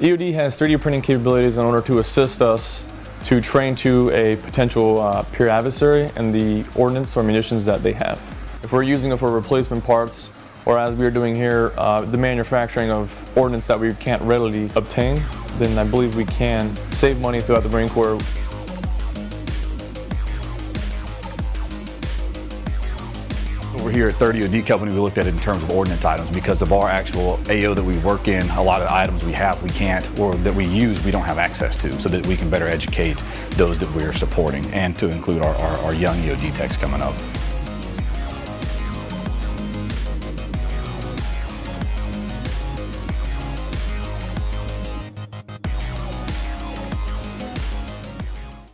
EOD has 3D printing capabilities in order to assist us to train to a potential uh, peer adversary and the ordnance or munitions that they have. If we're using it for replacement parts, or as we are doing here, uh, the manufacturing of ordnance that we can't readily obtain, then I believe we can save money throughout the Marine Corps We're here at 3rd EOD Company, we looked at it in terms of ordnance items because of our actual AO that we work in, a lot of items we have we can't, or that we use we don't have access to, so that we can better educate those that we're supporting and to include our, our, our young EOD techs coming up.